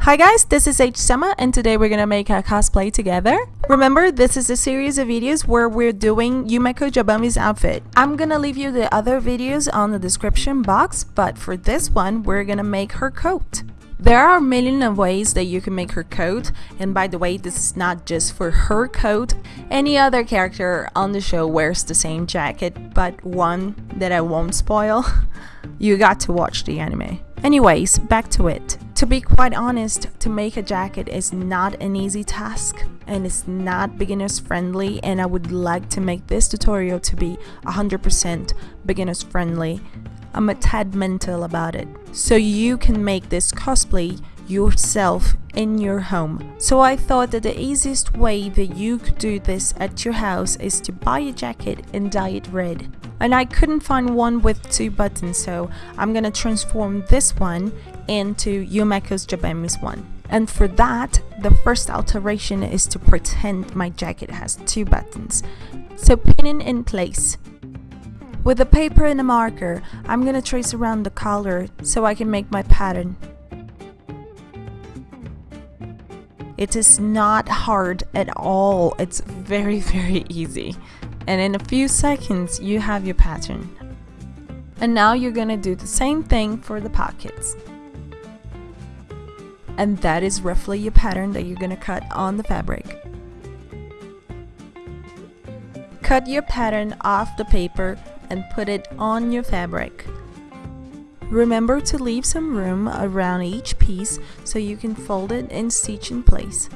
Hi guys, this is H Sema and today we're gonna make a cosplay together. Remember, this is a series of videos where we're doing Yumeko Jabami's outfit. I'm gonna leave you the other videos on the description box, but for this one, we're gonna make her coat. There are a million of ways that you can make her coat, and by the way, this is not just for her coat. Any other character on the show wears the same jacket, but one that I won't spoil. you got to watch the anime. Anyways, back to it. To be quite honest, to make a jacket is not an easy task and it's not beginners friendly and I would like to make this tutorial to be 100% beginners friendly. I'm a tad mental about it. So you can make this cosplay yourself in your home. So I thought that the easiest way that you could do this at your house is to buy a jacket and dye it red. And I couldn't find one with two buttons so I'm gonna transform this one into Yumeko's Jabami's one. And for that, the first alteration is to pretend my jacket has two buttons. So pin it in place. With a paper and a marker, I'm gonna trace around the collar so I can make my pattern. It is not hard at all, it's very very easy. And in a few seconds you have your pattern. And now you're gonna do the same thing for the pockets. And that is roughly your pattern that you're gonna cut on the fabric. Cut your pattern off the paper and put it on your fabric. Remember to leave some room around each piece so you can fold it and stitch in place.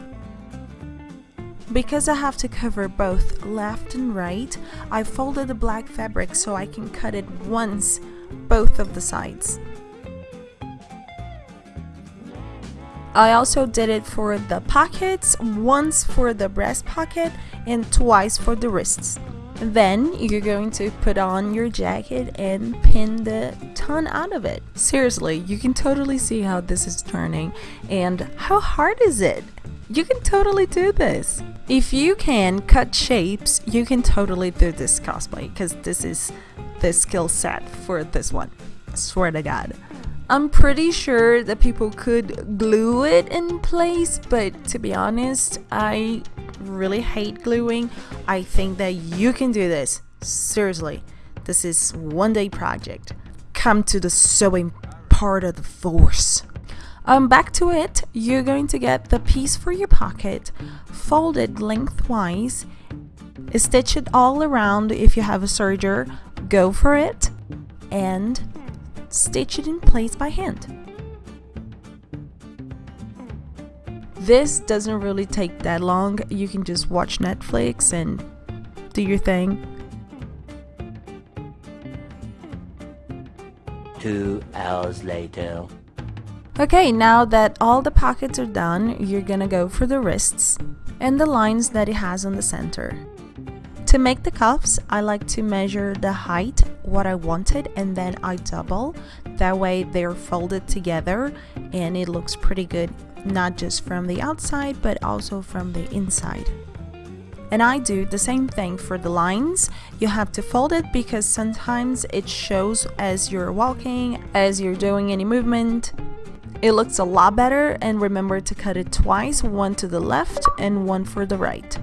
Because I have to cover both left and right, I folded the black fabric so I can cut it once, both of the sides. I also did it for the pockets, once for the breast pocket and twice for the wrists. Then you're going to put on your jacket and pin the ton out of it. Seriously, you can totally see how this is turning and how hard is it? You can totally do this. If you can cut shapes, you can totally do this cosplay because this is the skill set for this one. I swear to god. I'm pretty sure that people could glue it in place, but to be honest, I really hate gluing, I think that you can do this. Seriously, this is one day project. Come to the sewing part of the force. Um, back to it, you're going to get the piece for your pocket, fold it lengthwise, stitch it all around if you have a serger, go for it, and stitch it in place by hand. This doesn't really take that long. You can just watch Netflix and do your thing. Two hours later. Okay, now that all the pockets are done, you're gonna go for the wrists and the lines that it has on the center. To make the cuffs, I like to measure the height, what I wanted, and then I double. That way they're folded together and it looks pretty good not just from the outside but also from the inside. And I do the same thing for the lines. You have to fold it because sometimes it shows as you're walking, as you're doing any movement. It looks a lot better and remember to cut it twice, one to the left and one for the right.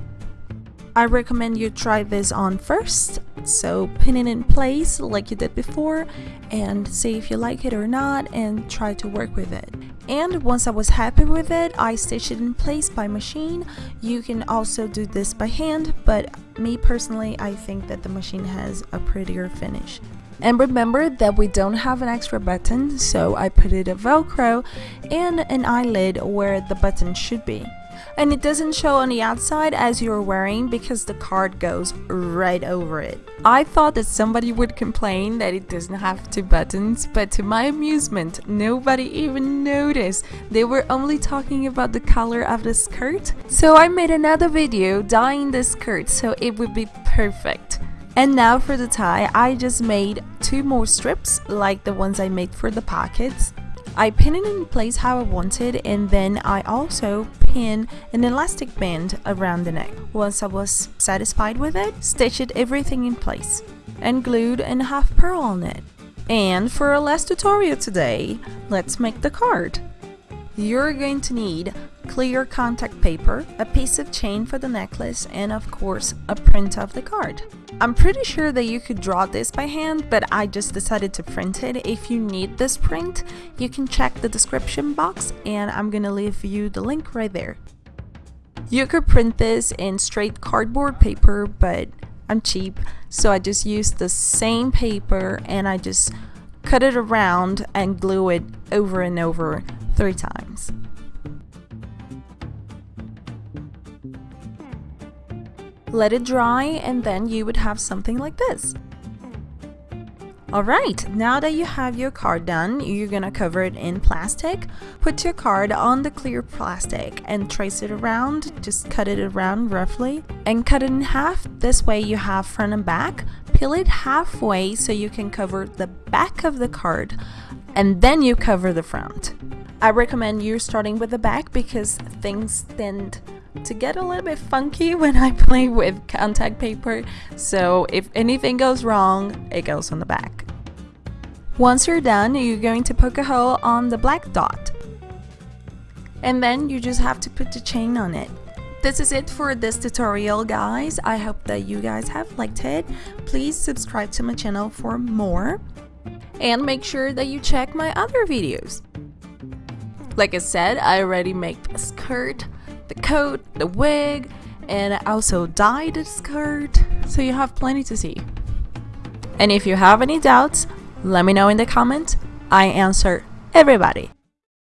I recommend you try this on first, so pin it in place like you did before and see if you like it or not and try to work with it. And once I was happy with it, I stitched it in place by machine. You can also do this by hand, but me personally, I think that the machine has a prettier finish. And remember that we don't have an extra button, so I put it a velcro and an eyelid where the button should be and it doesn't show on the outside as you're wearing because the card goes right over it. I thought that somebody would complain that it doesn't have two buttons, but to my amusement, nobody even noticed. They were only talking about the color of the skirt. So I made another video dyeing the skirt so it would be perfect. And now for the tie, I just made two more strips like the ones I made for the pockets. I pin it in place how I wanted and then I also pin an elastic band around the neck. Once I was satisfied with it, stitched everything in place and glued and half pearl on it. And for our last tutorial today, let's make the card. You're going to need clear contact paper, a piece of chain for the necklace, and of course a print of the card. I'm pretty sure that you could draw this by hand, but I just decided to print it. If you need this print, you can check the description box and I'm gonna leave you the link right there. You could print this in straight cardboard paper, but I'm cheap, so I just used the same paper and I just cut it around and glue it over and over three times. Let it dry and then you would have something like this. Alright, now that you have your card done, you're gonna cover it in plastic. Put your card on the clear plastic and trace it around, just cut it around roughly, and cut it in half. This way you have front and back. Peel it halfway so you can cover the back of the card, and then you cover the front. I recommend you starting with the back because things tend to get a little bit funky when I play with contact paper so if anything goes wrong it goes on the back. Once you're done you're going to poke a hole on the black dot and then you just have to put the chain on it. This is it for this tutorial guys. I hope that you guys have liked it. Please subscribe to my channel for more and make sure that you check my other videos. Like I said, I already made the skirt, the coat, the wig, and I also dyed the skirt, so you have plenty to see. And if you have any doubts, let me know in the comments. I answer everybody.